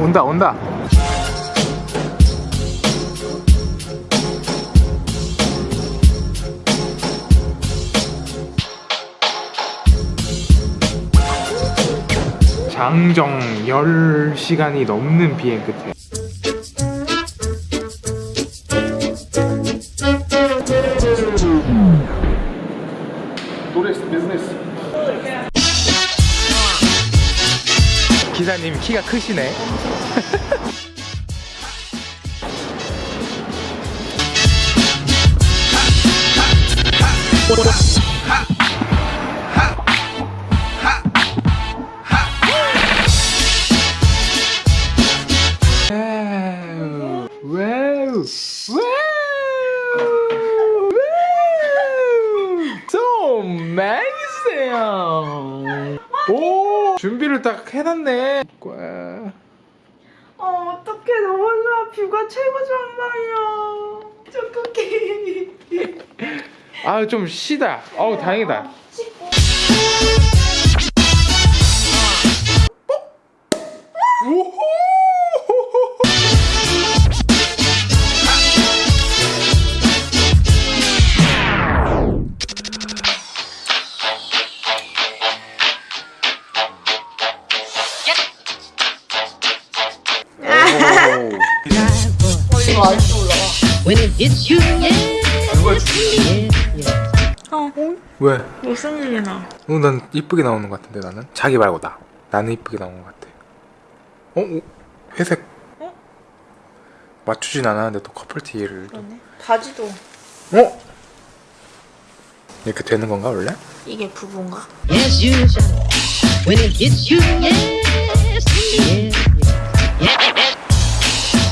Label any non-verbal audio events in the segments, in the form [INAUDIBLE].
온다 온다. 장정 10시간이 넘는 비행 끝에 기사님 키가 크시네 [LAUGHS] 준비를 딱 해놨네 와. 어, 어떡해. 너무 좋아. 뷰가 최고 좋은 말이야. 어떡해. 아좀 쉬다 어우 다행이다 오 When it hits you. 어, 왜? 무슨 일이 나. 어, 난 이쁘게 나오는 것 같은데 나는 자기 말고 나 나는 이쁘게 나오는 것 같아 어? 어? 회색 어? 맞추진 않았는데 또 커플티를 또- 그러네. 바지도 어? 이렇게 되는 건가 원래? 이게 부부인가? Yes, you. When it hits you, yes, yes.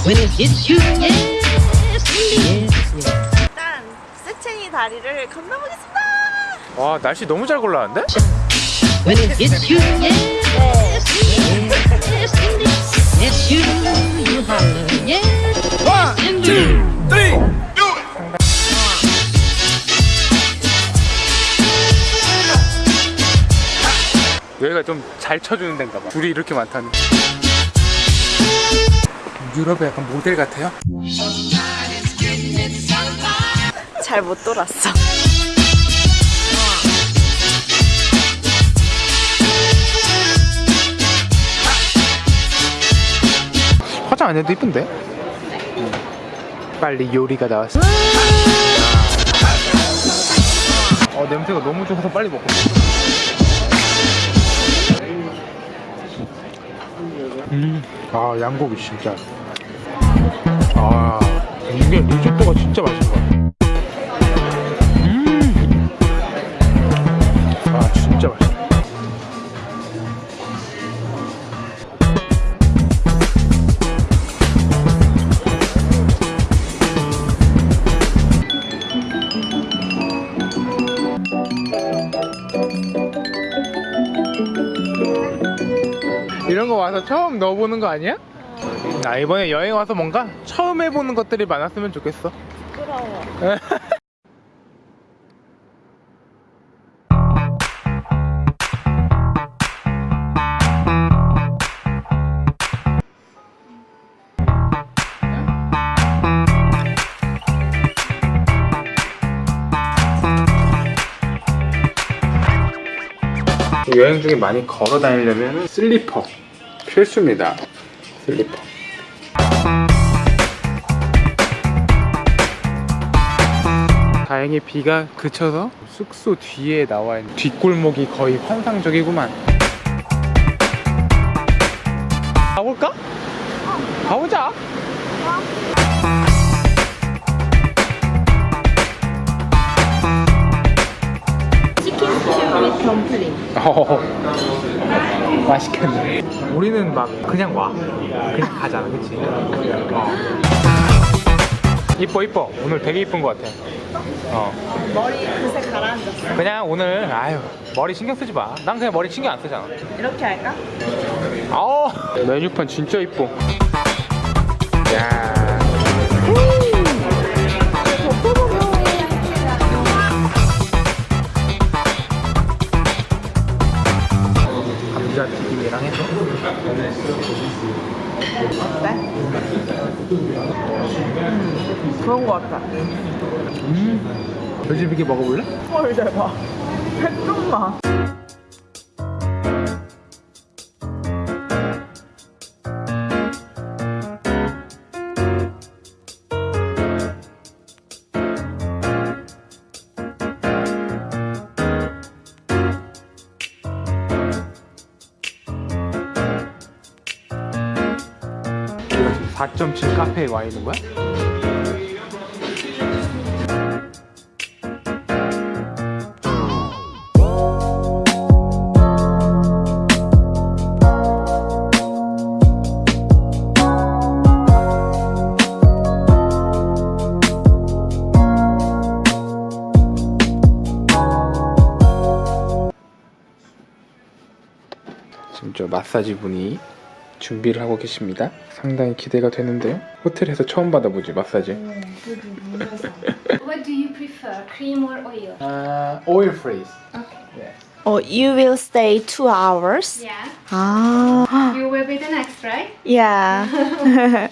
When it hits you, yes, yes, yes. 일단 세첸이 다리를 건너보겠습니다. 와 날씨 너무 잘 골랐는데? When it hits you, yes, yes, yes, you, you holler, yes. One, two, three, do it! 여기가 좀 잘 쳐주는 데인가 봐 줄이 이렇게 많다니 유럽의 약간 모델 같아요? 잘 못 돌았어. 화장 안 해도 이쁜데? 빨리 요리가 나왔어 어 냄새가 너무 좋아서 빨리 먹고 싶어 음, 아 양고기 진짜 아 이게 리조또가 진짜 맛있는 것 같아 음. 아 진짜 맛있어 이런 거 와서 처음 넣어보는 거 아니야? 나 이번에 여행 와서 뭔가 처음 해보는 것들이 많았으면 좋겠어 부끄러워. 여행 중에 많이 걸어 다니려면 슬리퍼 필수입니다 슬리퍼 다행히 비가 그쳐서 숙소 뒤에 나와 있는 뒷골목이 거의 환상적이구만 가볼까? 가보자 치킨 스튜 윗 덤플링. 어, 맛있겠네. 우리는 막 그냥 와. 그냥 가잖아, 그치? 어. 이뻐, 이뻐. 오늘 되게 이쁜 것 같아. 어. 머리 그새 가라앉았어. 그냥 오늘, 아유, 머리 신경 쓰지 마. 난 그냥 머리 신경 안 쓰잖아. 이렇게 할까? 아우, 메뉴판 진짜 이뻐. 야. 당했어? 어때? 그런 거 같아 음 돼지비계 먹어볼래? 헐 대박 [LAUGHS] 백종만 4.7 카페에 와 있는 거야? 지금 저 마사지 분이 준비를 하고 계십니다. 상당히 기대가 되는데요. 호텔에서 처음 받아보지 마사지. What do you prefer, cream or oil? 아, oil freeze. Oh, you will stay two hours. Yeah. 아, You will be the next, right? yeah.